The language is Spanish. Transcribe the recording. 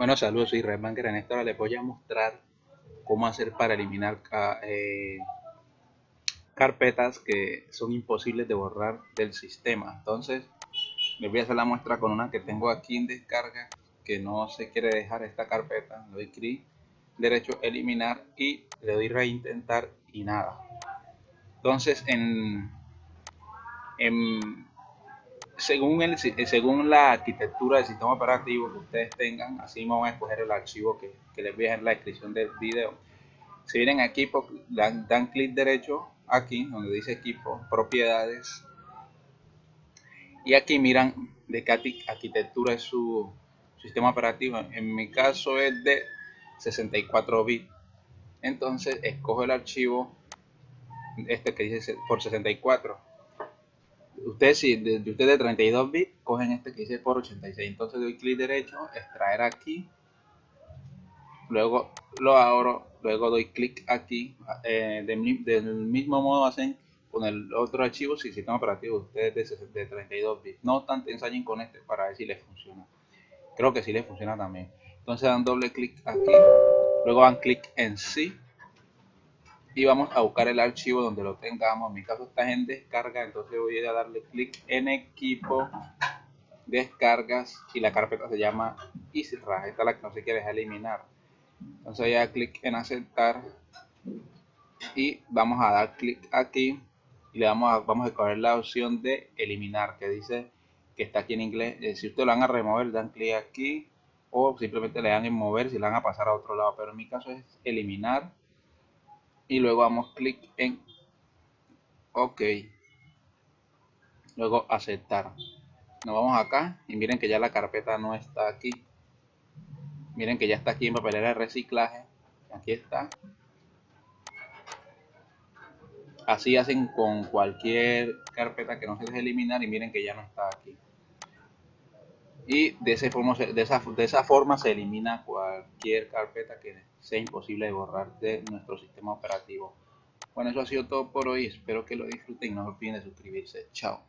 Bueno, saludos, soy Redbanker. En esta hora les voy a mostrar cómo hacer para eliminar eh, carpetas que son imposibles de borrar del sistema. Entonces, les voy a hacer la muestra con una que tengo aquí en descarga que no se quiere dejar esta carpeta. Le doy clic derecho, eliminar y le doy reintentar y nada. Entonces, en, en según, el, eh, según la arquitectura del sistema operativo que ustedes tengan, así vamos a escoger el archivo que, les voy a dejar en la descripción del video. Si vienen aquí, dan, dan clic derecho aquí, donde dice equipo, propiedades. Y aquí miran de qué arquitectura es su sistema operativo. En mi caso es de 64 bits. Entonces escojo el archivo este que dice por 64 ustedes si de, ustedes de 32 bits cogen este que dice por 86 entonces doy clic derecho extraer aquí. Luego lo abro luego doy clic aquí. Eh, del, mismo modo hacen con el otro archivo si sistema operativo ustedes de, 32 bits no tanto ensayen con este para ver si les funciona. Creo que si les funciona también. Entonces dan doble clic aquí. Luego dan clic en sí y vamos a buscar el archivo donde lo tengamos. En mi caso está en descarga, entonces voy a darle clic en equipo, descargas y la carpeta se llama EasyRAS. Esta es la que no se quiere eliminar. Entonces voy a dar clic en aceptar y vamos a dar clic aquí y le vamos a, vamos a escoger la opción de eliminar que dice que está aquí en inglés. Eh, si ustedes lo van a remover, dan clic aquí o simplemente le dan en mover si le van a pasar a otro lado. Pero en mi caso es eliminar y luego damos clic en OK. Luego aceptar. Nos vamos acá y miren que ya la carpeta no está aquí. Miren que ya está aquí en papelera de reciclaje. Aquí está. Así hacen con cualquier carpeta que no se deje eliminar y miren que ya no está aquí. Y de, forma, de, esa, de esa forma se elimina cualquier carpeta que sea imposible de borrar de nuestro sistema operativo. Bueno, eso ha sido todo por hoy. Espero que lo disfruten no olviden de suscribirse. Chao.